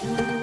Peace.